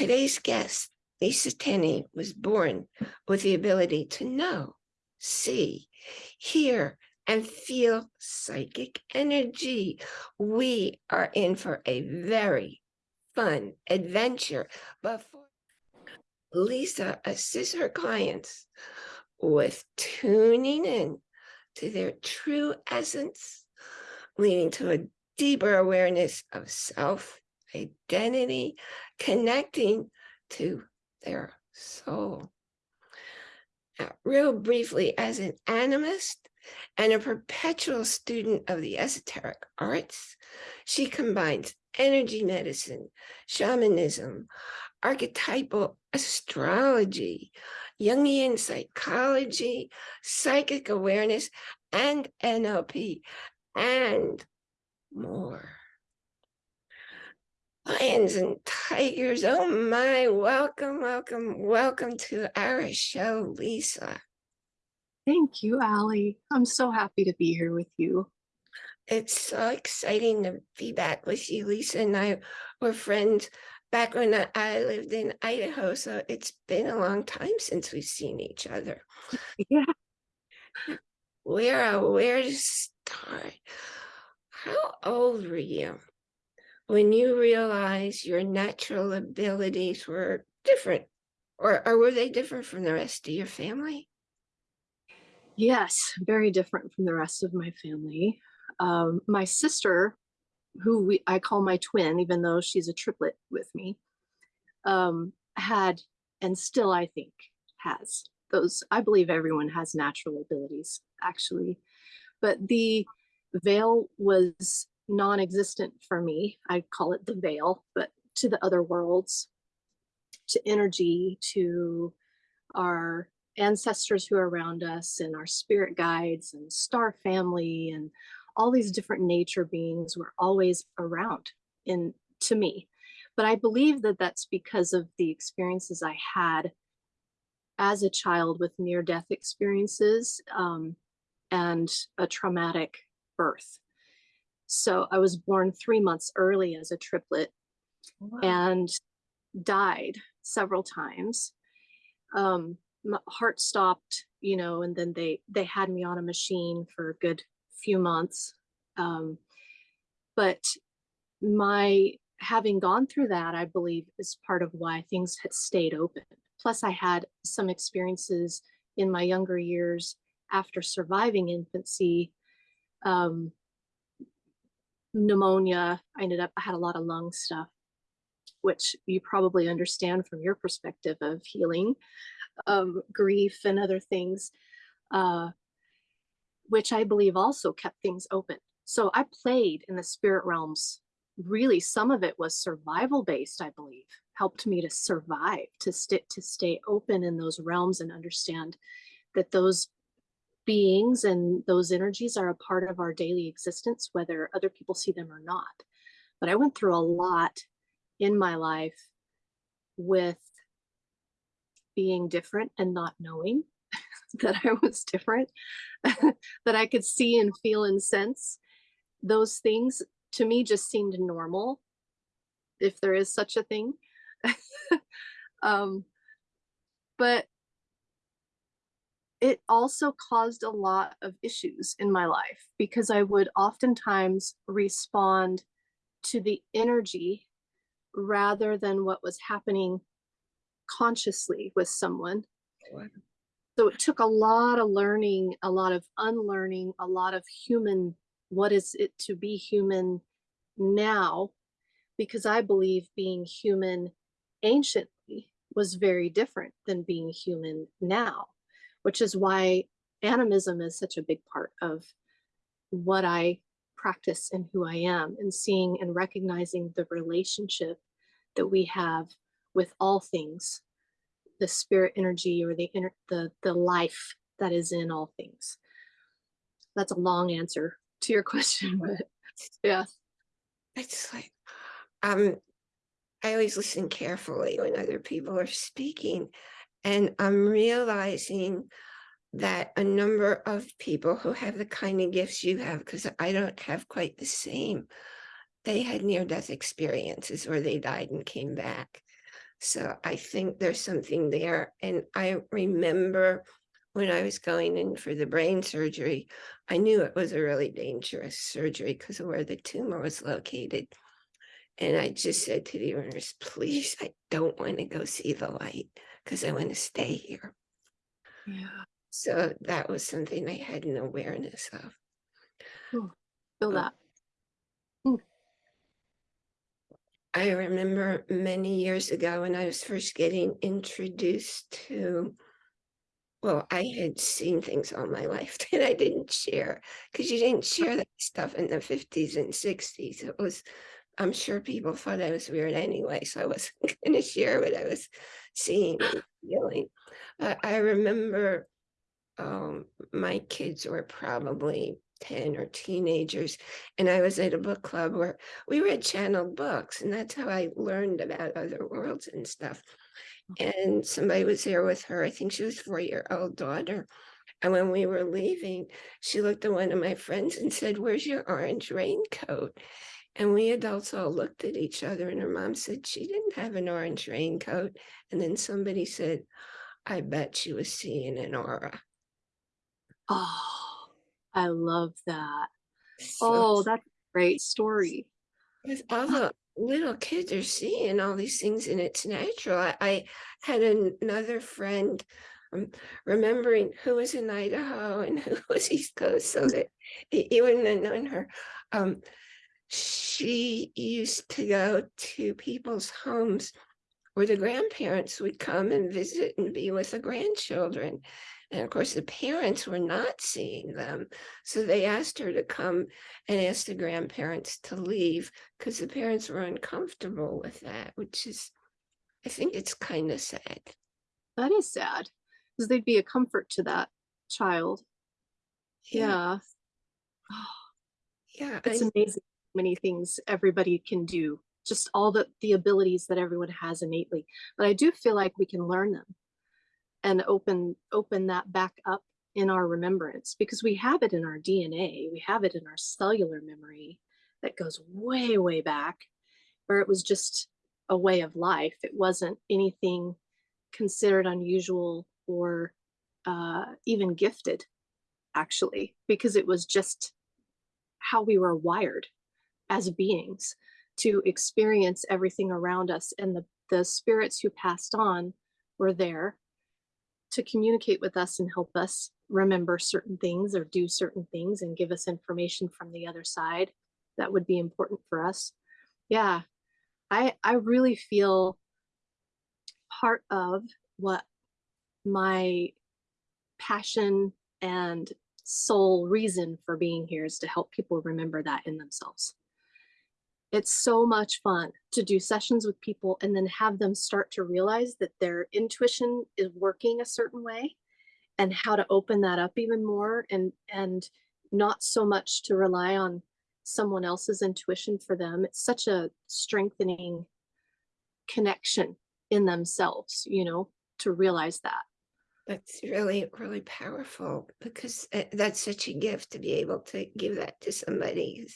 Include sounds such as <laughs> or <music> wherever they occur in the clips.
Today's guest, Lisa Tenney, was born with the ability to know, see, hear, and feel psychic energy. We are in for a very fun adventure. But Lisa assists her clients with tuning in to their true essence, leading to a deeper awareness of self, identity, connecting to their soul. Now, real briefly, as an animist and a perpetual student of the esoteric arts, she combines energy medicine, shamanism, archetypal astrology, Jungian psychology, psychic awareness, and NLP, and more. Lions and tigers, oh my, welcome, welcome, welcome to our show, Lisa. Thank you, Allie. I'm so happy to be here with you. It's so exciting to be back with you. Lisa and I were friends back when I lived in Idaho, so it's been a long time since we've seen each other. <laughs> Yeah. Where, where to start? How old were you when you realized your natural abilities were different? Or, or were they different from the rest of your family? Yes, very different from the rest of my family. Um, my sister, who we, I call my twin, even though she's a triplet with me, um, had, and still I think has, those, I believe everyone has natural abilities, actually. But the veil was non-existent for me. I call it the veil, but to the other worlds, to energy, to our ancestors who are around us and our spirit guides and star family and all these different nature beings were always around in to me. But I believe that that's because of the experiences I had as a child with near death experiences um, and a traumatic birth. So I was born three months early as a triplet wow. and died several times. Um, my heart stopped, you know, and then they they had me on a machine for a good few months. Um, but my having gone through that, I believe is part of why things had stayed open. Plus I had some experiences in my younger years after surviving infancy, um, pneumonia, I ended up, I had a lot of lung stuff, which you probably understand from your perspective of healing, um, grief and other things. Uh, which I believe also kept things open. So I played in the spirit realms. Really, some of it was survival based, I believe, helped me to survive, to, st to stay open in those realms and understand that those beings and those energies are a part of our daily existence, whether other people see them or not. But I went through a lot in my life with being different and not knowing <laughs> that I was different, <laughs> that I could see and feel and sense. Those things to me just seemed normal, if there is such a thing. <laughs> um, but it also caused a lot of issues in my life because I would oftentimes respond to the energy rather than what was happening consciously with someone. So it took a lot of learning, a lot of unlearning, a lot of human, what is it to be human now? Because I believe being human anciently was very different than being human now, which is why animism is such a big part of what I practice and who I am and seeing and recognizing the relationship that we have with all things the spirit energy or the inner the the life that is in all things. That's a long answer to your <laughs> question but yeah. It's like um i always listen carefully when other people are speaking and i'm realizing that a number of people who have the kind of gifts you have because i don't have quite the same they had near-death experiences where they died and came back So I think there's something there. And I remember when I was going in for the brain surgery, I knew it was a really dangerous surgery because of where the tumor was located. And I just said to the nurse, please, I don't want to go see the light because I want to stay here. Yeah. So that was something I had an awareness of. Hmm, feel Oh. that. Hmm. I remember many years ago when I was first getting introduced to, well, I had seen things all my life <laughs> that I didn't share because you didn't share that stuff in the 50s and 60s. It was, I'm sure people thought I was weird anyway, so I wasn't <laughs> going to share what I was seeing and feeling. But I remember um, my kids were probably 10 or teenagers, and I was at a book club where we read channeled books, and that's how I learned about other worlds and stuff. And somebody was there with her, I think she was four-year-old daughter. And when we were leaving, she looked at one of my friends and said, where's your orange raincoat? And we adults all looked at each other, and her mom said she didn't have an orange raincoat. And then somebody said, I bet she was seeing an aura. Oh, I love that. So Oh, that's a great story. Because all the little kids are seeing all these things and it's natural. I, I had an- another friend um, remembering who was in Idaho and <laughs> who was East Coast so that you wouldn't have known her. Um, she used to go to people's homes where the grandparents would come and visit and be with the grandchildren. And of course, the parents were not seeing them. So they asked her to come and ask the grandparents to leave because the parents were uncomfortable with that, which is, I think it's kind of sad. That is sad because they'd be a comfort to that child. Yeah. Yeah. <sighs> It's I- amazing many things everybody can do, just all the, the abilities that everyone has innately. But I do feel like we can learn them and open open that back up in our remembrance because we have it in our DNA, we have it in our cellular memory that goes way, way back, where it was just a way of life. It wasn't anything considered unusual or uh, even gifted, actually, because it was just how we were wired as beings to experience everything around us and the, the spirits who passed on were there to communicate with us and help us remember certain things or do certain things and give us information from the other side that would be important for us. Yeah i i really feel part of what my passion and sole reason for being here is to help people remember that in themselves it's so much fun to do sessions with people and then have them start to realize that their intuition is working a certain way and how to open that up even more and and not so much to rely on someone else's intuition for them it's such a strengthening connection in themselves you know to realize that That's really, really powerful because uh, that's such a gift to be able to give that to somebody.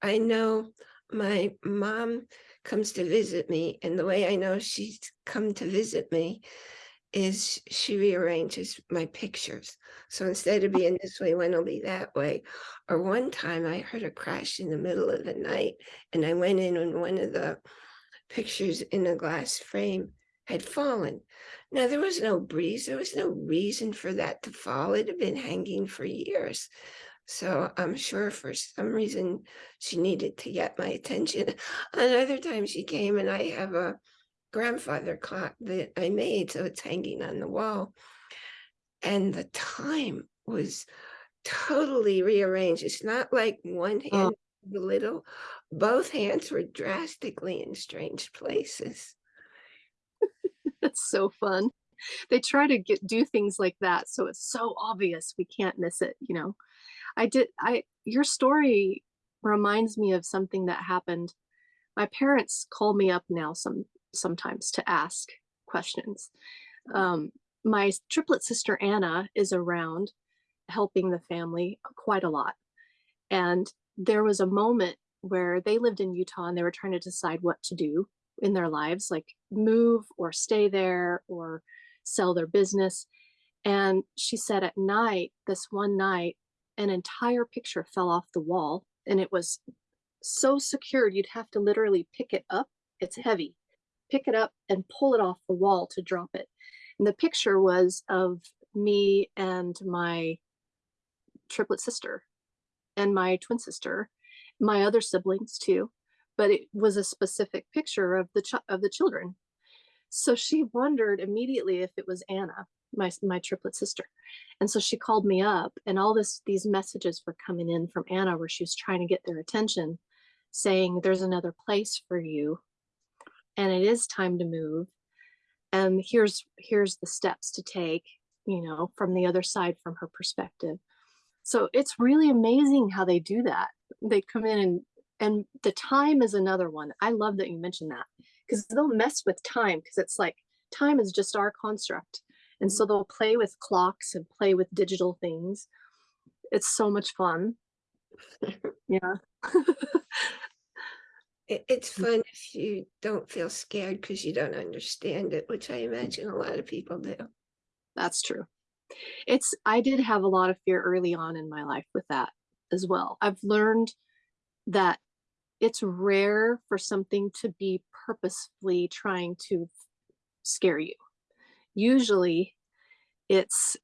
I know my mom comes to visit me, and the way I know she's come to visit me is she rearranges my pictures. So instead of oh. being this way, one will be that way. Or one time I heard a crash in the middle of the night, and I went in and one of the pictures in a glass frame had fallen. Now, there was no breeze, there was no reason for that to fall. It had been hanging for years. So I'm sure for some reason she needed to get my attention. <laughs> Another time she came and I have a grandfather clock that I made, so it's hanging on the wall. And the time was totally rearranged. It's not like one oh. hand a little, both hands were drastically in strange places. <laughs> That's so fun. They try to get do things like that so it's so obvious we can't miss it, you know. I did I your story reminds me of something that happened. My parents call me up now some sometimes to ask questions. Um, my triplet sister Anna is around helping the family quite a lot. And there was a moment where they lived in Utah and they were trying to decide what to do in their lives, like move or stay there or sell their business. And she said at night, this one night, an entire picture fell off the wall and it was so secured you'd have to literally pick it up. It's heavy. Pick it up and pull it off the wall to drop it. And the picture was of me and my triplet sister and my twin sister, my other siblings too, but it was a specific picture of the of the children. So she wondered immediately if it was Anna, my my triplet sister. And so she called me up and all this these messages were coming in from Anna where she was trying to get their attention saying there's another place for you and it is time to move and here's here's the steps to take you know from the other side from her perspective. So it's really amazing how they do that. They come in and and the time is another one. I love that you mentioned that because they'll mess with time because it's like time is just our construct and so they'll play with clocks and play with digital things it's so much fun <laughs> yeah It, it's mm. fun if you don't feel scared because you don't understand it, which I imagine a lot of people do. That's true. It's I did have a lot of fear early on in my life with that as well. I've learned that it's rare for something to be purposefully trying to scare you. Usually it's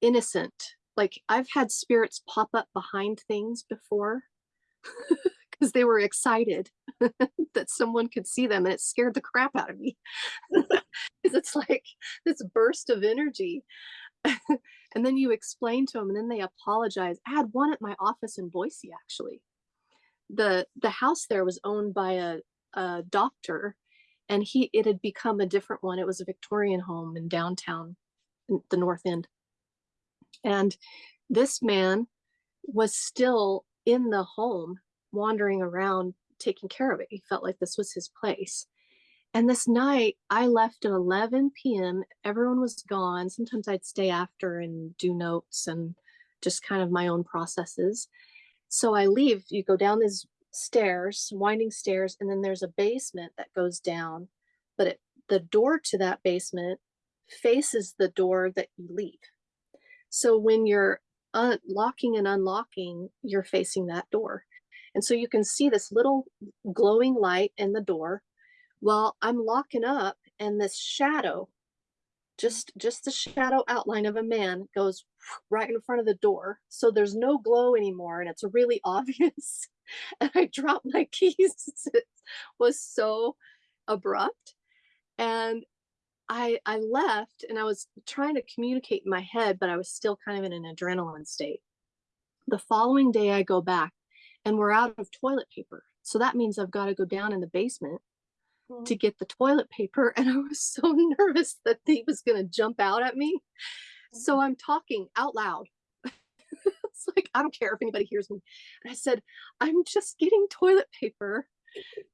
innocent. Like I've had spirits pop up behind things before <laughs> because they were excited <laughs> that someone could see them and it scared the crap out of me. <laughs> Because it's like this burst of energy. and then you explain to them and then they apologize. I had one at my office in Boise actually. The the house there was owned by a, a doctor and he it had become a different one. It was a Victorian home in downtown in the north end. And this man was still in the home wandering around taking care of it. He felt like this was his place. And this night I left at 11 p.m. Everyone was gone. Sometimes I'd stay after and do notes and just kind of my own processes. So I leave, you go down these stairs, winding stairs, and then there's a basement that goes down. But it, the door to that basement faces the door that you leave. So when you're unlocking and unlocking, you're facing that door. And so you can see this little glowing light in the door while I'm locking up and this shadow, just just the shadow outline of a man goes right in front of the door. So there's no glow anymore and it's a really <laughs> obvious. <laughs> And I dropped my <laughs> keys. it was so abrupt. And I I left and I was trying to communicate in my head, but I was still kind of in an adrenaline state. The following day I go back and we're out of toilet paper. So that means I've got to go down in the basement to mm-hmm. get the toilet paper. <laughs> And I was so nervous that he was going to jump out at me. So mm-hmm. I'm talking out loud. It's <laughs> like, I don't care if anybody hears me. And I said, I'm just getting toilet paper.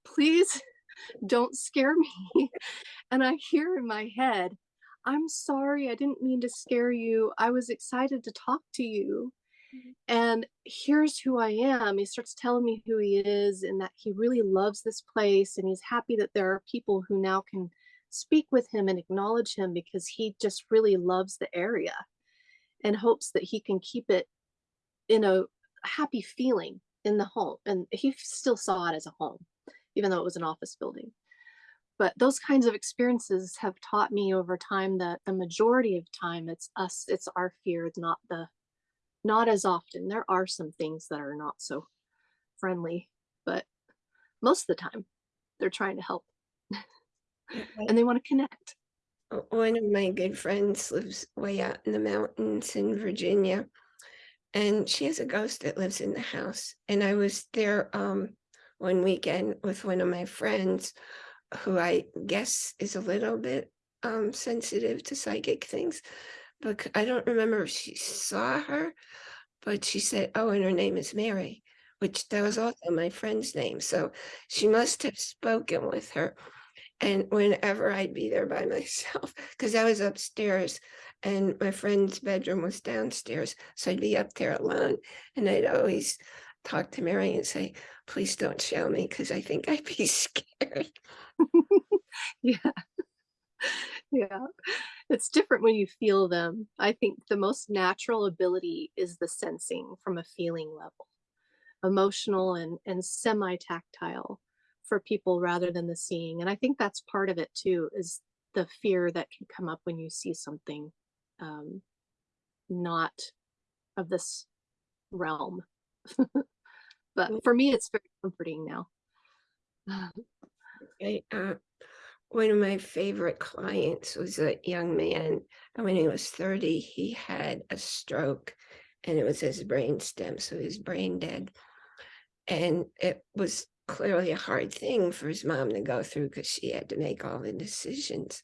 Please don't scare me. <laughs> And I hear in my head, I'm sorry, I didn't mean to scare you. I was excited to talk to you. Mm-hmm. And here's who I am. He starts telling me who he is and that he really loves this place. And he's happy that there are people who now can speak with him and acknowledge him because he just really loves the area and hopes that he can keep it in a happy feeling in the home. And he still saw it as a home, even though it was an office building. But those kinds of experiences have taught me over time that the majority of time it's us, it's our fear, it's not the not as often. There are some things that are not so friendly, but most of the time they're trying to help <laughs> and they want to connect. One of my good friends lives way out in the mountains in Virginia. And she has a ghost that lives in the house. And I was there um one weekend with one of my friends who I guess is a little bit um sensitive to psychic things. But I don't remember if she saw her, but she said, Oh, and her name is Mary, which that was also my friend's name. So she must have spoken with her. And whenever I'd be there by <laughs> myself, because I was upstairs and my friend's bedroom was downstairs. So I'd be up there alone and I'd always talk to Mary and say, please don't show me because I think I'd be <laughs> scared. <laughs> Yeah. Yeah. It's different when you feel them. I think the most natural ability is the sensing from a feeling level, emotional and, and semi-tactile for people rather than the seeing. And I think that's part of it too, is the fear that can come up when you see something um, not of this realm. <laughs> but for me, it's very comforting now. <sighs> I, uh, one of my favorite clients was a young man, and when he was 30, he had a stroke, and it was his brain stem, so was brain dead. And it was clearly a hard thing for his mom to go through because she had to make all the decisions.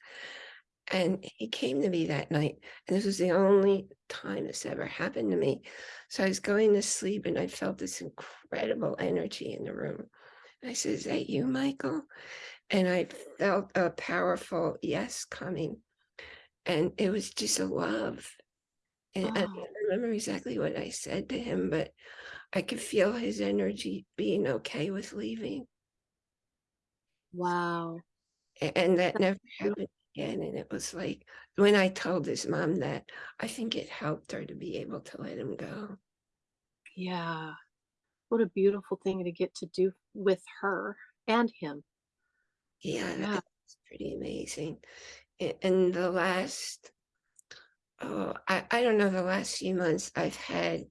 And he came to me that night, and this was the only time this ever happened to me. So I was going to sleep, and I felt this incredible energy in the room. I said, Is that you, Michael? And I felt a powerful yes coming. And it was just a love. And I don't remember exactly what I said to him, but I could feel his energy being okay with leaving. Wow. And that never happened again. And it was like when I told his mom that, I think it helped her to be able to let him go. Yeah. What a beautiful thing to get to do with her and him. Yeah, Yeah. it's pretty amazing. And the last, oh, I, I don't know, the last few months I've had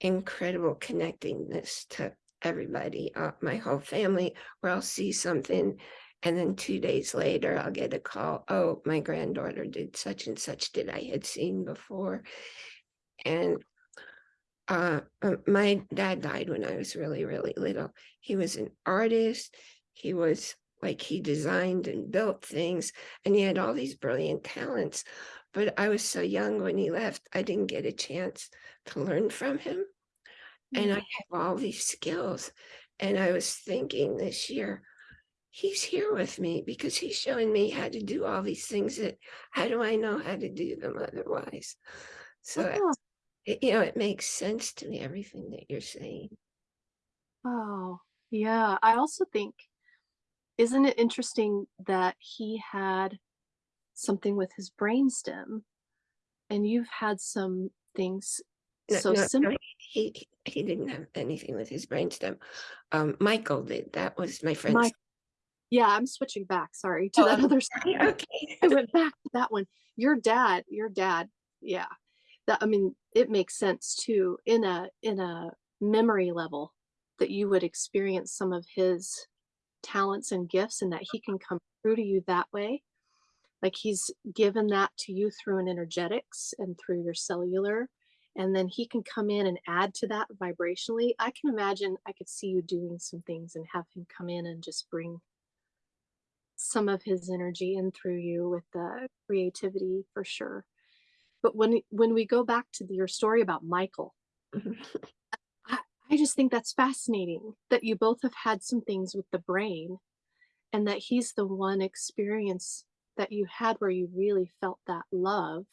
incredible connectingness to everybody, uh, my whole family, where I'll see something and then two days later I'll get a call, oh, my granddaughter did such and such that I had seen before. And uh, uh, my dad died when I was really, really little. He was an artist. He was like he designed and built things, and he had all these brilliant talents. But I was so young when he left, I didn't get a chance to learn from him. And I mm. have all these skills. And I was thinking this year, he's here with me because he's showing me how to do all these things that how do I know how to do them otherwise? So Oh, it, you know, it makes sense to me, everything that you're saying. oh, yeah. I also think, isn't it interesting that he had something with his brainstem and you've had some things No, so no, similar? no, he he didn't have anything with his brainstem. Um, Michael did. That was my friend. My, yeah, I'm switching back. Sorry to that Oh, other <laughs> side. Okay. I went back to that one. Your dad, your dad, yeah. That I mean, it makes sense too in a in a memory level that you would experience some of his talents and gifts and that he can come through to you that way. Like he's given that to you through an energetics and through your cellular. And then he can come in and add to that vibrationally. I can imagine I could see you doing some things and have him come in and just bring some of his energy in through you with the creativity for sure. But when when we go back to the- your story about Michael, mm-hmm. I, I just think that's fascinating that you both have had some things with the brain and that he's the one experience that you had where you really felt that love.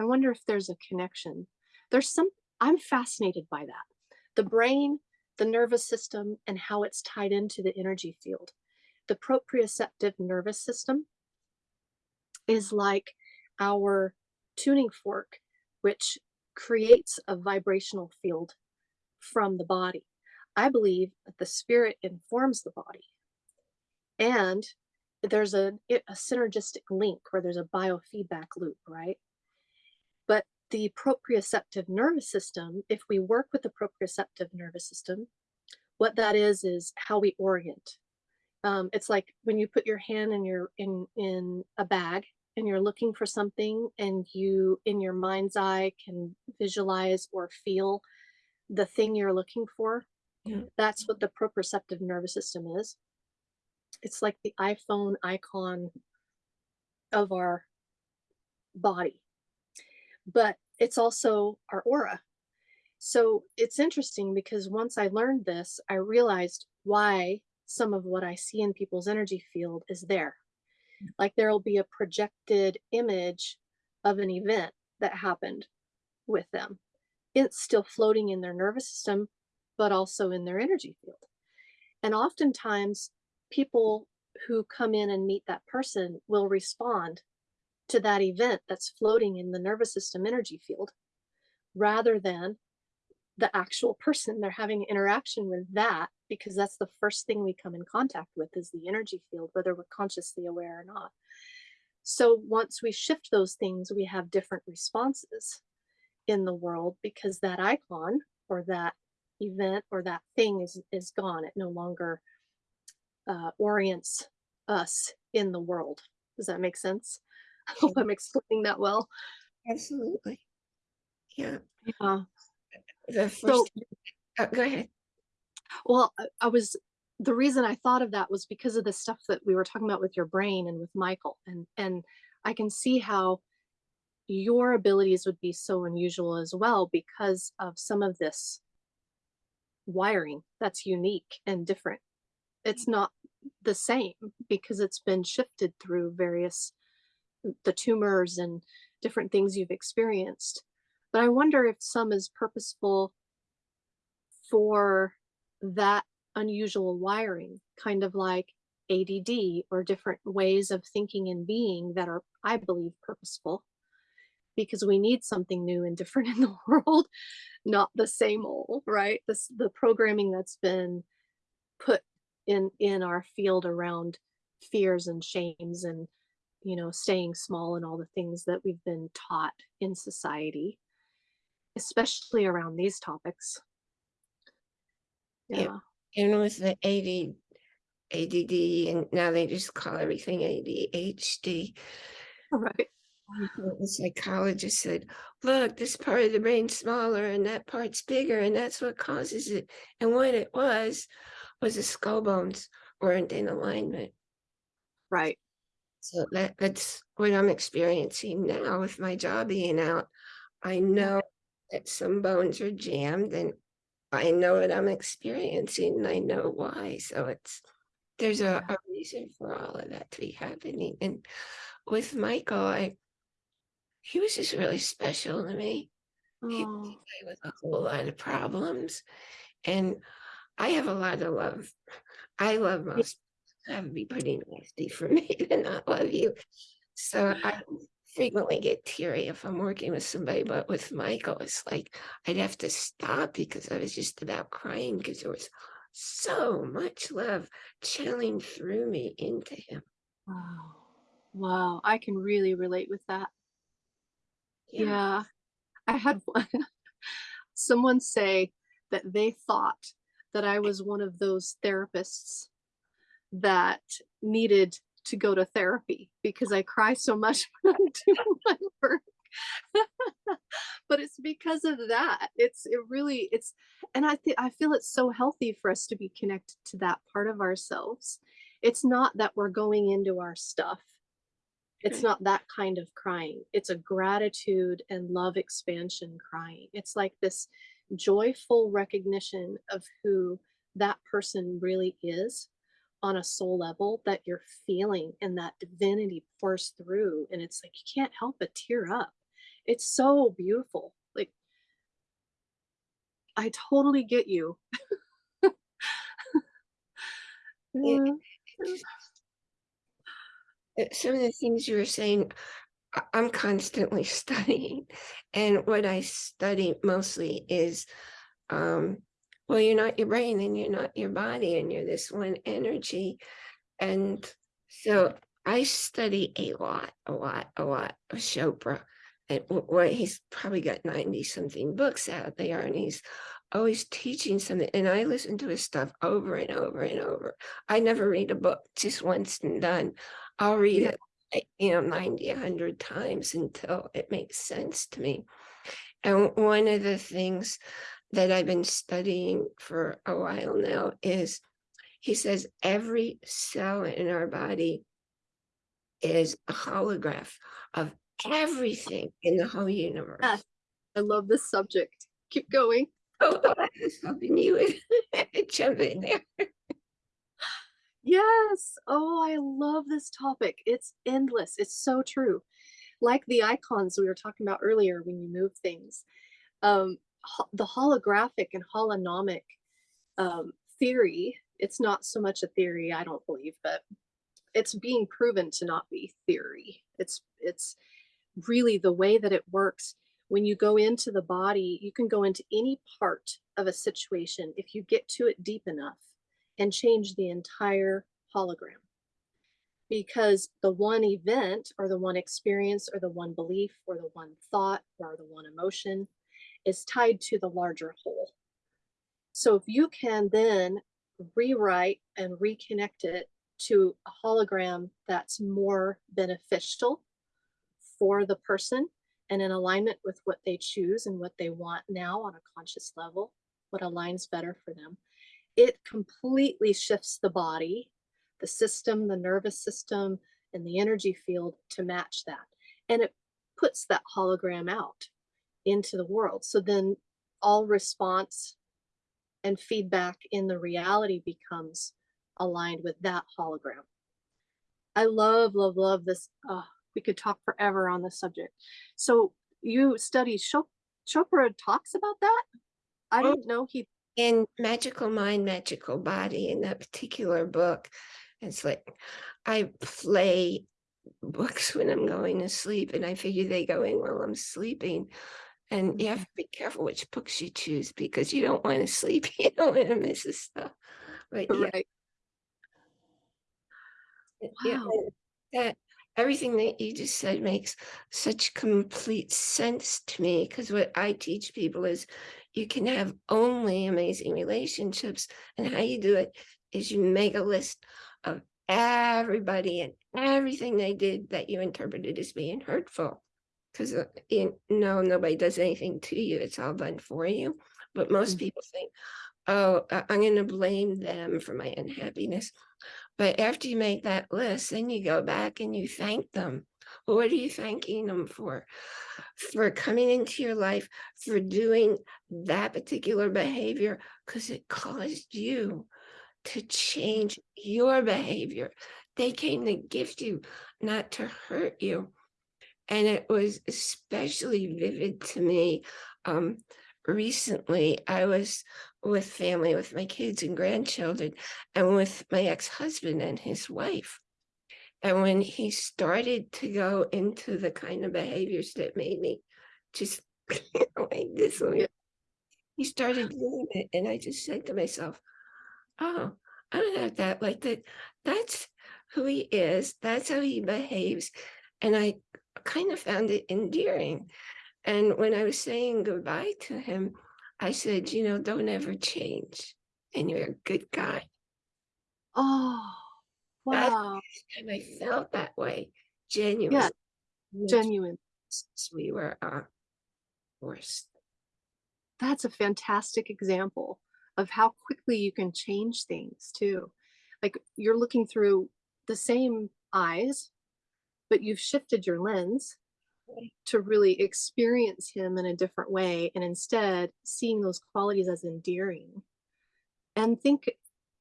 I wonder if there's a connection. There's some, I'm fascinated by that. The brain, the nervous system, and how it's tied into the energy field. The proprioceptive nervous system is like our tuning fork, which creates a vibrational field from the body. I believe that the spirit informs the body. And there's a, a synergistic link where there's a biofeedback loop, right? But the proprioceptive nervous system, if we work with the proprioceptive nervous system, what that is is how we orient. Um, it's like when you put your hand in your in in a bag and you're looking for something and you in your mind's eye can visualize or feel the thing you're looking for Yeah. that's what the proprioceptive nervous system is it's like the iphone icon of our body but it's also our aura. So it's interesting because once i learned this i realized why some of what i see in people's energy field is there. Like there'll be a projected image of an event that happened with them. It's still floating in their nervous system but also in their energy field. And oftentimes, people who come in and meet that person will respond to that event that's floating in the nervous system energy field rather than the actual person they're having interaction with that because that's the first thing we come in contact with is the energy field whether we're consciously aware or not. So once we shift those things we have different responses in the world because that icon or that event or that thing is is gone. It no longer uh, orients us in the world does that make sense <laughs> i hope i'm explaining that well Absolutely. Yeah. yeah The first, so uh, go ahead. Well, I, I was the reason I thought of that was because of the stuff that we were talking about with your brain and with Michael, and and I can see how your abilities would be so unusual as well because of some of this wiring that's unique and different. It's not the same because it's been shifted through various mm, the tumors and different things you've experienced. But I wonder if some is purposeful for that unusual wiring, kind of like ADD or different ways of thinking and being that are, I believe, purposeful because we need something new and different <laughs> in the world, not the same old, right? This the programming that's been put in in our field around fears and shames and you know staying small and all the things that we've been taught in society especially around these topics Yeah. yeah And with the AD, ADD, and now they just call everything ADHD. right The psychologist said, look, this part of the brain's smaller and that part's bigger, and that's what causes it. And what it was, was the skull bones weren't in alignment. right So that, that's what I'm experiencing now with my jaw being out. I know that some bones are jammed and I know what I'm experiencing and I know why. So it's, there's a, a reason for all of that to be happening. And with Michael, I, he was just really special to me. He was a guy with a whole lot of problems. And I have a lot of love. I love most. That would be pretty nasty for <laughs> me to not love you. So I frequently get teary if I'm working with somebody, but with Michael, it's like I'd have to stop because I was just about crying because there was so much love channeling through me into him. wow wow i can really relate with that yeah i had one <laughs> someone say that they thought that i was one of those therapists that needed to go to therapy because i cry so much <laughs> when i'm doing my work. <laughs> But it's because of that. It's it really it's and i think i feel it's so healthy for us to be connected to that part of ourselves. It's not that we're going into our stuff. It's not that kind of crying. It's a gratitude and love expansion crying. It's like this joyful recognition of who that person really is on a soul level that you're feeling and that divinity pours through and it's like you can't help but tear up. It's so beautiful. Like i totally get you. <laughs> Yeah. Some of the things you were saying, I'm constantly <laughs> studying. And what I study mostly is, um, well, you're not your brain and you're not your body and you're this one energy. And so I study a lot, a lot, a lot of Chopra. And he's probably got 90 something books out there and he's always teaching something. And I listen to his stuff over and over and over. I never read a book just once and done. I'll read it, you know, 90, 100 times until it makes sense to me. And one of the things that I've been studying for a while now is he says every cell in our body is a holograph of everything in the whole ah, universe. Yes. i love this subject keep going Oh, <laughs> I was hoping you would <laughs> jump in there. Yes. Oh, I love this topic. It's endless. It's so true. Like the icons we were talking about earlier when you move things. Um, ho- the holographic and holonomic um, theory. It's not so much a theory, I don't believe, but it's being proven to not be theory. It's it's really the way that it works. When you go into the body, you can go into any part of a situation if you get to it deep enough and change the entire hologram. Because the one event or the one experience or the one belief or the one thought or the one emotion is tied to the larger whole. So if you can then rewrite and reconnect it to a hologram that's more beneficial for the person and in alignment with what they choose and what they want now on a conscious level, what aligns better for them, it completely shifts the body, the system, the nervous system, and the energy field to match that. And it puts that hologram out into the world. So then all response and feedback in the reality becomes aligned with that hologram. I love, love, love this. Oh, we could talk forever on this subject. So you study Chop- Chopra talks about that? I didn't know he in Magical Mind, Magical Body, in that particular book, it's like I play books when I'm going to sleep, and I figure they go in while I'm sleeping. And you have mm-hmm. to be careful which books you choose because you don't want to sleep. <laughs> You don't want to miss the stuff. But yeah, right. yeah, Wow. and that everything that you just said makes such complete sense to me because what I teach people is you can have only amazing relationships and how you do it is you make a list of everybody and everything they did that you interpreted as being hurtful because you know nobody does anything to you it's all done for you but most Mm. people think oh i'm going to blame them for my unhappiness but after you make that list, then you go back and you thank them. What are you thanking them for? For coming into your life, for doing that particular behavior, because it caused you to change your behavior. They came to gift you, not to hurt you. And it was especially vivid to me. Um, recently, I was with family, with my kids and grandchildren, and with my ex-husband and his wife. And when he started to go into the kind of behaviors that made me just <laughs> like this, Yeah. he started doing it. And I just said to myself, oh, I don't have that like that. That's who he is. That's how he behaves. And I kind of found it endearing. And when I was saying goodbye to him, I said, you know, don't ever change. And you're a good guy. Oh, wow. And I felt that way, genuinely. not Genuine. We were uh, forced. That's a fantastic example of how quickly you can change things too. Like you're looking through the same eyes, but you've shifted your lens to really experience him in a different way and instead seeing those qualities as endearing. And think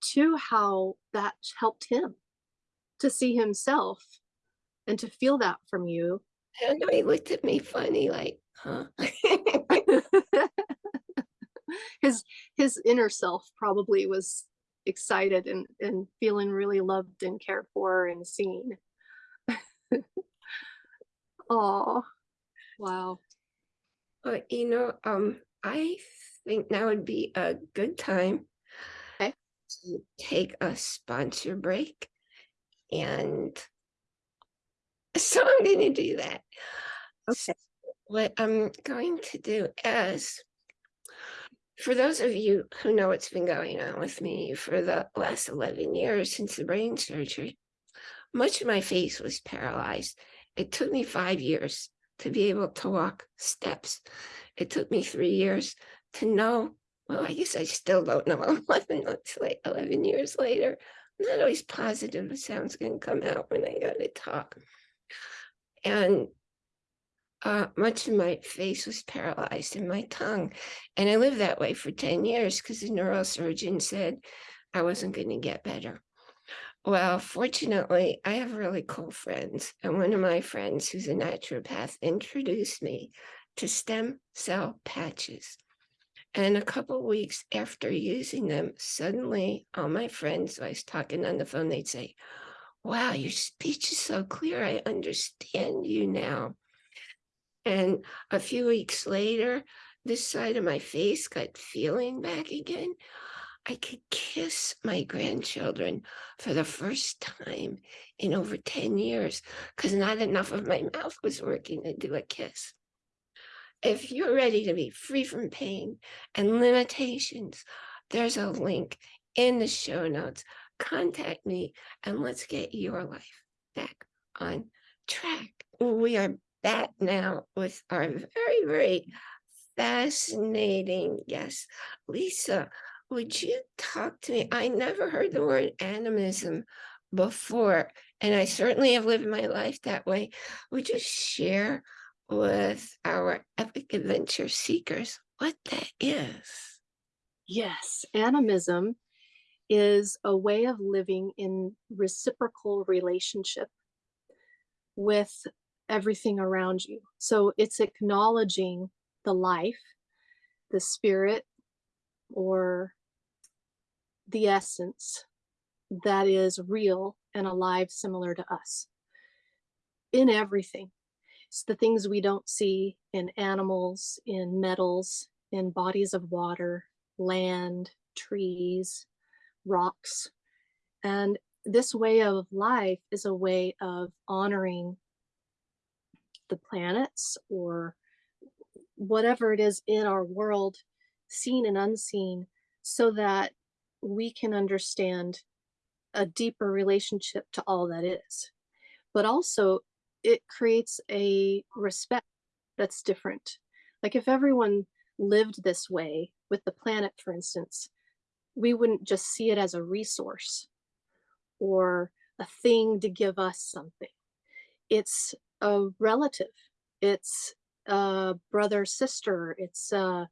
too how that helped him to see himself and to feel that from you. I don't know, he looked at me funny, like, huh? <laughs> his his inner self probably was excited and and feeling really loved and cared for and seen. <laughs> Oh, wow. But you know, um, I think now would be a good time Okay. to take a sponsor break. And <laughs> so I'm going to do that. Okay. What I'm going to do is, for those of you who know what's been going on with me for the last 11 years since the brain surgery, much of my face was paralyzed. It took me five years to be able to walk steps. It took me three years to know. Well, I guess I still don't know. 11 months late, 11 years later. Not always positive the sound's going to come out when I got to talk. And uh, much of my face was paralyzed in my tongue. And I lived that way for 10 years because the neurosurgeon said I wasn't going to get better. Well, fortunately, I have really cool friends. And one of my friends, who's a naturopath, introduced me to stem cell patches. And a couple weeks after using them, suddenly all my friends, I was talking on the phone, they'd say, wow, your speech is so clear. I understand you now. And a few weeks later, this side of my face got feeling back again. I could kiss my grandchildren for the first time in over 10 years because not enough of my mouth was working to do a kiss. If you're ready to be free from pain and limitations, there's a link in the show notes. Contact me and let's get your life back on track. We are back now with our very, very fascinating guest. Lisa, would you talk to me? I never heard the word animism before, and I certainly have lived my life that way. Would you share with our epic adventure seekers what that is? Yes, animism is a way of living in reciprocal relationship with everything around you. So it's acknowledging the life, the spirit, or the essence that is real and alive similar to us in everything. It's the things we don't see in animals, in metals, in bodies of water, land, trees, rocks. And this way of life is a way of honoring the planets or whatever it is in our world, seen and unseen, so that we can understand a deeper relationship to all that is. But also, it creates a respect that's different. Like if everyone lived this way with the planet, for instance, we wouldn't just see it as a resource or a thing to give us something. It's a relative. It's a brother, sister. It's a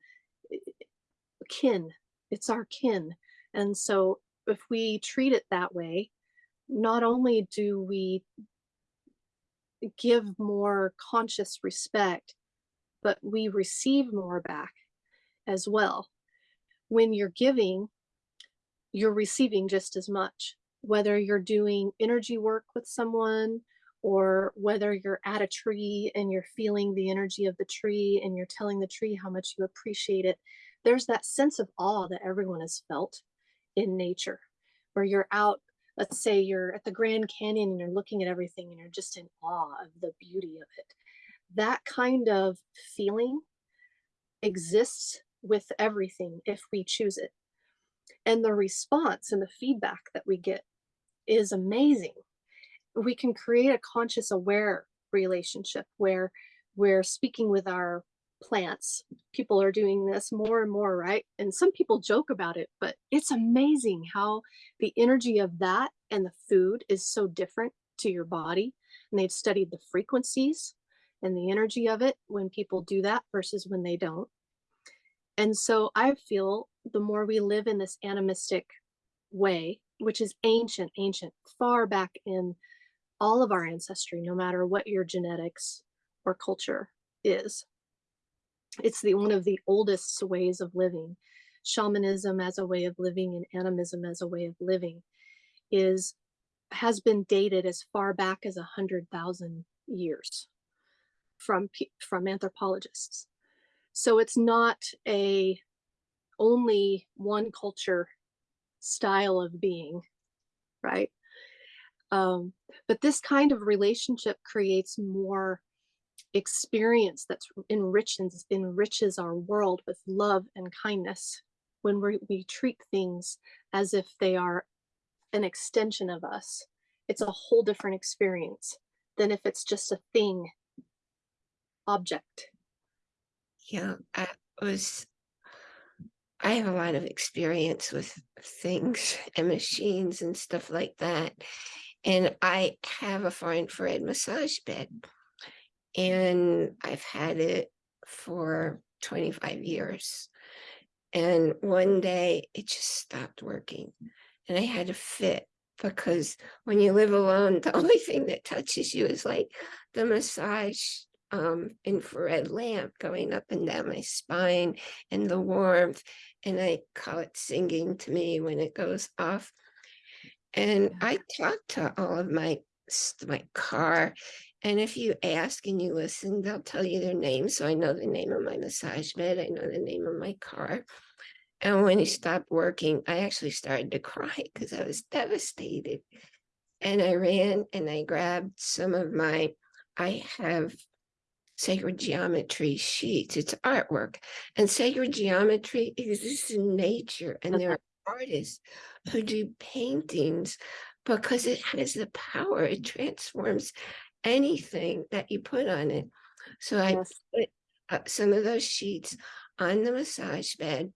kin. It's our kin. And so if we treat it that way, not only do we give more conscious respect, but we receive more back as well. When you're giving, you're receiving just as much, whether you're doing energy work with someone or whether you're at a tree and you're feeling the energy of the tree and you're telling the tree how much you appreciate it. There's that sense of awe that everyone has felt in nature where you're out let's say you're at the Grand Canyon and you're looking at everything and you're just in awe of the beauty of it. That kind of feeling exists with everything if we choose it. And the response and the feedback that we get is amazing. We can create a conscious aware relationship where we're speaking with our plants. People are doing this more and more, right? And some people joke about it, but it's amazing how the energy of that and the food is so different to your body. And they've studied the frequencies and the energy of it when people do that versus when they don't. And so I feel the more we live in this animistic way, which is ancient, ancient, far back in all of our ancestry, no matter what your genetics or culture is, it's the one of the oldest ways of living. Shamanism as a way of living and animism as a way of living is has been dated as far back as a hundred thousand years from from anthropologists. So it's not a only one culture style of being, right? Um, but this kind of relationship creates more experience that enriches enriches our world with love and kindness when we, we treat things as if they are an extension of us it's a whole different experience than if it's just a thing object Yeah, I was, I have a lot of experience with things <laughs> and machines and stuff like that. And I have a far infrared massage bed. And I've had it for 25 years. And one day it just stopped working and I had to fit because when you live alone, <laughs> the only thing that touches you is like the massage um infrared lamp going up and down my spine and the warmth. And I call it singing to me when it goes off. And I talk to all of my my car. And if you ask and you listen, they'll tell you their name. So I know the name of my massage bed. I know the name of my car. And when he stopped working, I actually started to cry because I was devastated. And I ran and I grabbed some of my, I have sacred geometry sheets. It's artwork. And sacred geometry exists in nature. And there uh-huh. are artists who do paintings because it has the power. It transforms anything that you put on it. So I Yes. put uh, some of those sheets on the massage bed.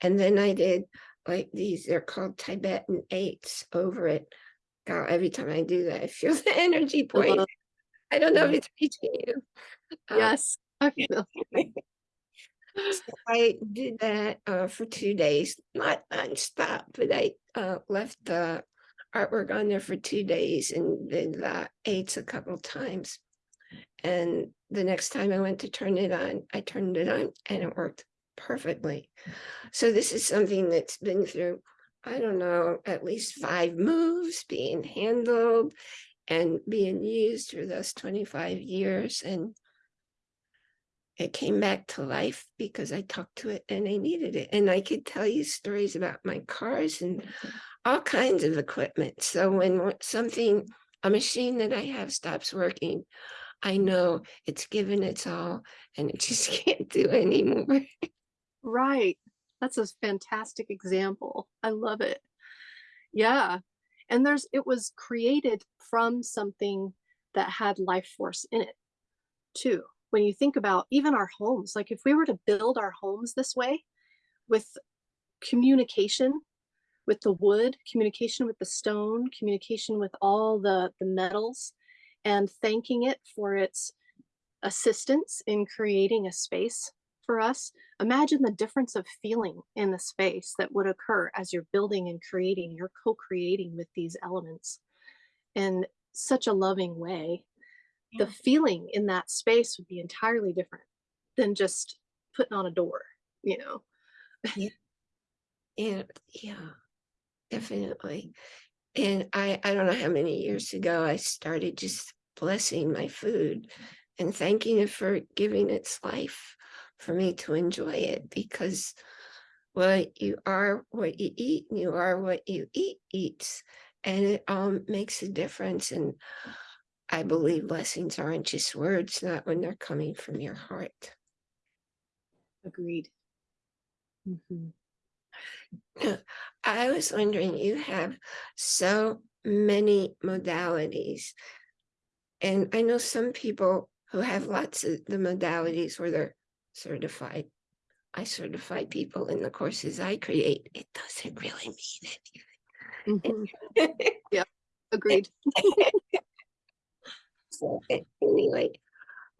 And then I did like these, they're called Tibetan eights over it. God, every time I do that, I feel <laughs> the energy I point. love- I don't know if it's reaching you. Uh, Yes. <laughs> I feel so I did that uh, for two days, not nonstop, but I uh, left the artwork on there for two days and did the eights a couple times. And the next time I went to turn it on, I turned it on and it worked perfectly. So this is something that's been through, I don't know, at least five moves being handled and being used for those 25 years. And it came back to life because I talked to it and I needed it. And I could tell you stories about my cars and mm-hmm. all kinds of equipment. So when something, a machine that I have stops working, I know it's given its all and it <laughs> just can't do anymore. Right. That's a fantastic example. I love it. Yeah. And there's, it was created from something that had life force in it too. When you think about even our homes, like if we were to build our homes this way with communication with the wood, communication with the stone, communication with all the, the metals, and thanking it for its assistance in creating a space for us, imagine the difference of feeling in the space that would occur as you're building and creating, you're co-creating with these elements in such a loving way. The feeling in that space would be entirely different than just putting on a door, you know? And yeah, definitely. And I, I don't know how many years ago I started just blessing my food and thanking it for giving its life for me to enjoy it because well, you are what you eat, and you are what you eat eats, and it um makes a difference. And I believe blessings aren't just words, not when they're coming from your heart. Agreed. Mhm. I was wondering, you have so many modalities. And I know some people who have lots of the modalities where they're certified. I certify people in the courses I create. It doesn't really mean anything. <laughs> Agreed. <laughs> Anyway,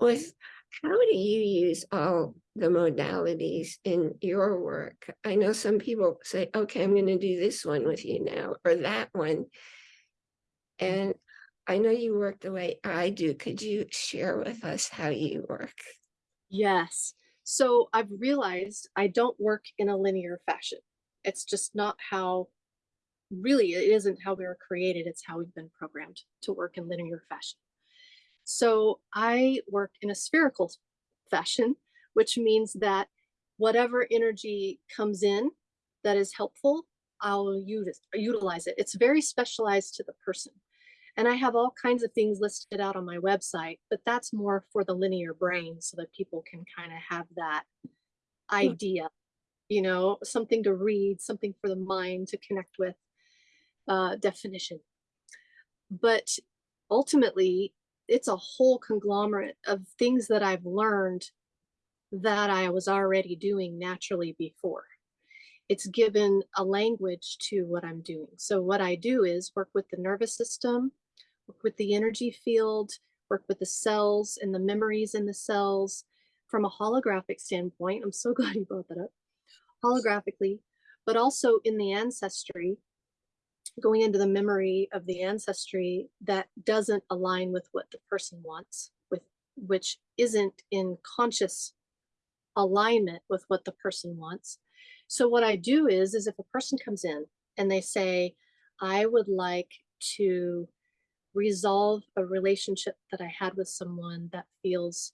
with how do you use all the modalities in your work? I know some people say, okay, I'm going to do this one with you now or that one. And I know you work the way I do. Could you share with us how you work? Yes. So I've realized I don't work in a linear fashion. It's just not how, really, it isn't how we were created. It's how we've been programmed to work in linear fashion. So I work in a spherical fashion, which means that whatever energy comes in that is helpful, I'll use, utilize it. It's very specialized to the person. And I have all kinds of things listed out on my website, but that's more for the linear brain so that people can kind of have that idea, you know, something to read, something for the mind to connect with, uh, definition. But ultimately, it's a whole conglomerate of things that I've learned that I was already doing naturally before. It's given a language to what I'm doing. So what I do is work with the nervous system, work with the energy field, work with the cells and the memories in the cells from a holographic standpoint. I'm so <laughs> glad you brought that up. Holographically, but also in the ancestry, going into the memory of the ancestry that doesn't align with what the person wants with which isn't in conscious alignment with what the person wants. So what I do is, is if a person comes in and they say, I would like to resolve a relationship that I had with someone that feels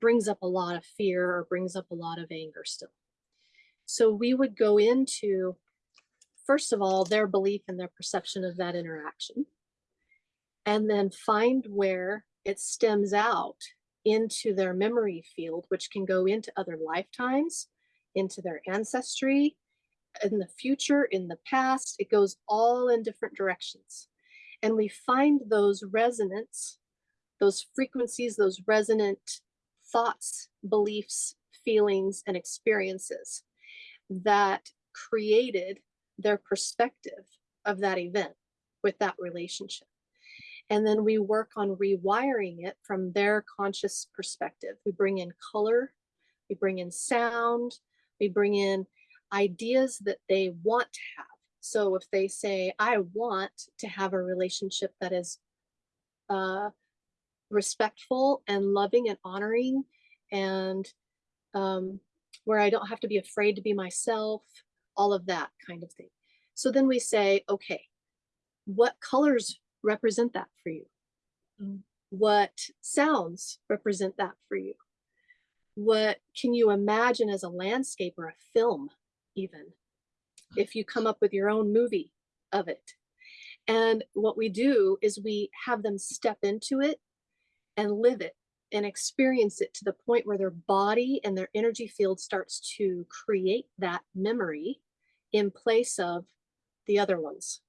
brings up a lot of fear or brings up a lot of anger still. So we would go into, first of all, their belief and their perception of that interaction, and then find where it stems out into their memory field, which can go into other lifetimes, into their ancestry, in the future, in the past. It goes all in different directions. And we find those resonance, those frequencies, those resonant thoughts, beliefs, feelings, and experiences that created their perspective of that event with that relationship. And then we work on rewiring it from their conscious perspective. We bring in color, we bring in sound, we bring in ideas that they want to have. So if they say, I want to have a relationship that is uh, respectful and loving and honoring and um, where I don't have to be afraid to be myself, all of that kind of thing. So then we say, okay, what colors represent that for you? Mm. What sounds represent that for you? What can you imagine as a landscape or a film, even? If you come up with your own movie of it. And what we do is we have them step into it and live it and experience it to the point where their body and their energy field starts to create that memory in place of the other ones.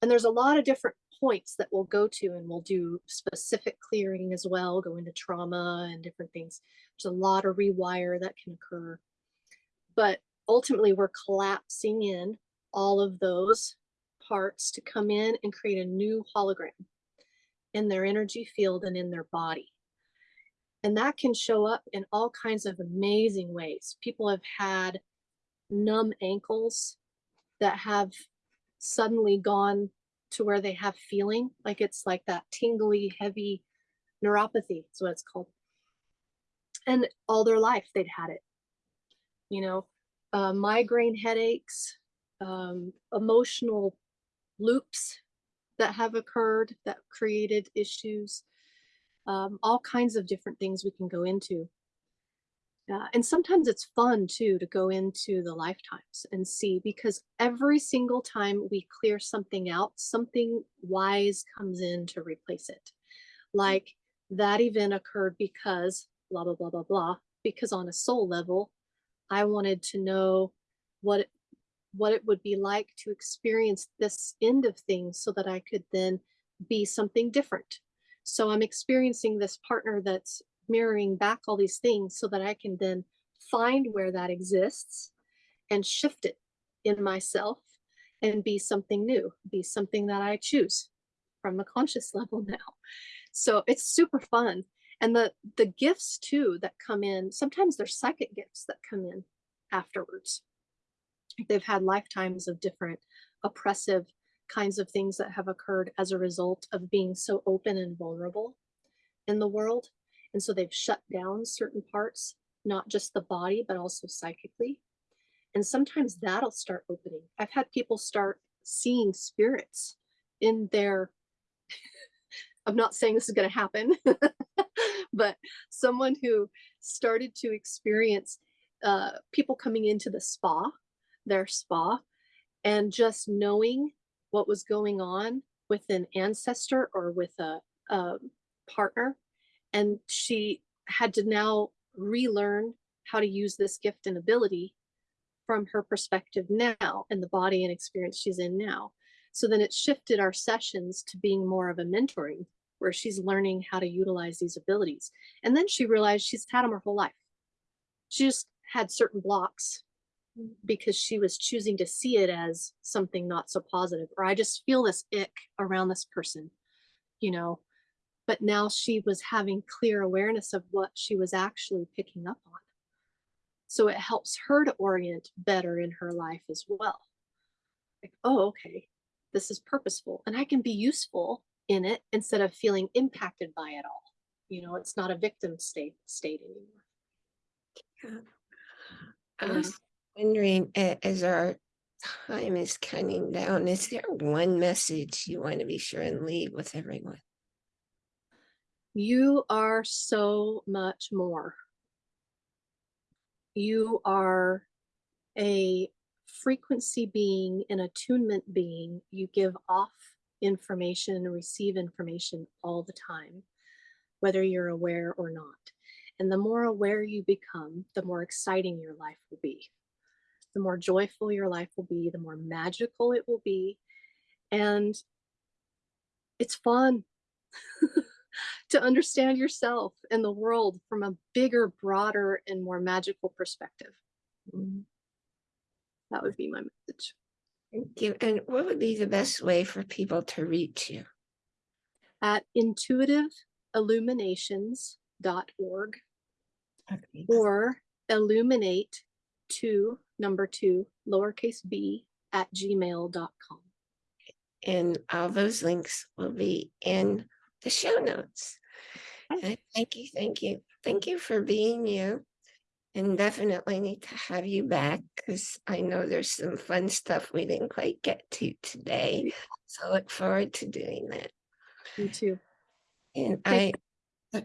And there's a lot of different points that we'll go to and we'll do specific clearing as well, go into trauma and different things. There's a lot of rewire that can occur. But ultimately we're collapsing in all of those parts to come in and create a new hologram in their energy field and in their body. And that can show up in all kinds of amazing ways. People have had numb ankles that have suddenly gone to where they have feeling like it's like that tingly, heavy neuropathy is what it's called. And all their life they'd had it. You know, uh, migraine headaches, um, emotional loops that have occurred that created issues, um, all kinds of different things we can go into. Uh, and sometimes it's fun too to go into the lifetimes and see because every single time we clear something out, something wise comes in to replace it. Like that event occurred because blah, blah, blah, blah, blah, because on a soul level, I wanted to know what it, what it would be like to experience this end of things so that I could then be something different. So I'm experiencing this partner that's mirroring back all these things so that I can then find where that exists and shift it in myself and be something new, be something that I choose from a conscious <laughs> level now. So it's super fun. And the the gifts too that come in, sometimes there's psychic gifts that come in afterwards. They've had lifetimes of different oppressive kinds of things that have occurred as a result of being so open and vulnerable in the world. And so they've shut down certain parts, not just the body, but also psychically. And sometimes that'll start opening. I've had people start seeing spirits in their, <laughs> I'm not saying this is going to happen, <laughs> but someone who started to experience uh, people coming into the spa, their spa, and just knowing what was going on with an ancestor or with a, a partner and she had to now relearn how to use this gift and ability from her perspective now and the body and experience she's in now. So then it shifted our sessions to being more of a mentoring where she's learning how to utilize these abilities. And then she realized she's had them her whole life. She just had certain blocks because she was choosing to see it as something not so positive, or I just feel this ick around this person, you know, but now she was having clear awareness of what she was actually picking up on. So it helps her to orient better in her life as well. Like, oh, okay, this is purposeful and I can be useful in it instead of feeling impacted by it all. You know, it's not a victim state state anymore. I Yeah. was wondering, as our time is counting down, is there one message you want to be sure and leave with everyone? You are so much more. You are a frequency being, an attunement being. You give off information and receive information all the time, whether you're aware or not. And the more aware you become, the more exciting your life will be. The more joyful your life will be, the more magical it will be. And it's fun. <laughs> to understand yourself and the world from a bigger, broader, and more magical perspective. Mm, That would be my message. Thank you. And what would be the best way for people to reach you? At intuitiveilluminations.org Okay. or illuminate two, number two, lowercase b at gmail.com. And all those links will be in the show notes. And thank you, thank you, thank you for being you. And definitely need to have you back because I know there's some fun stuff we didn't quite get to today. So look forward to doing that. You too. And I, Thank uh,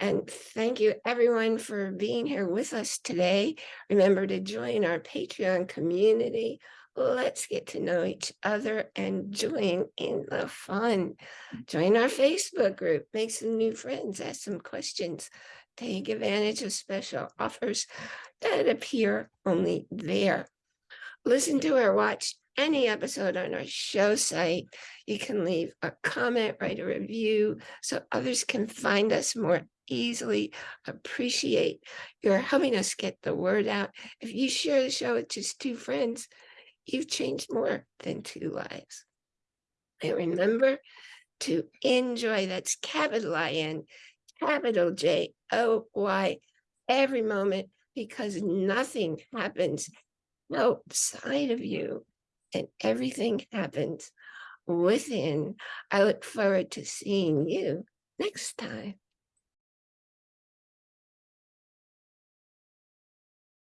and thank you everyone for being here with us today. Remember to join our Patreon community. Let's get to know each other and join in the fun. Mm. Join our Facebook group, make some new friends, ask some questions, take advantage of special offers that appear only there. Listen to or watch any episode on our show site. You can leave a comment, write a review so others can find us more easily. Appreciate your helping us get the word out. If you share the show with just two friends, you've changed more than two lives. And remember to enjoy, that's capital I N, capital J O Y, every moment, because nothing happens outside of you and everything happens within. I look forward to seeing you next time.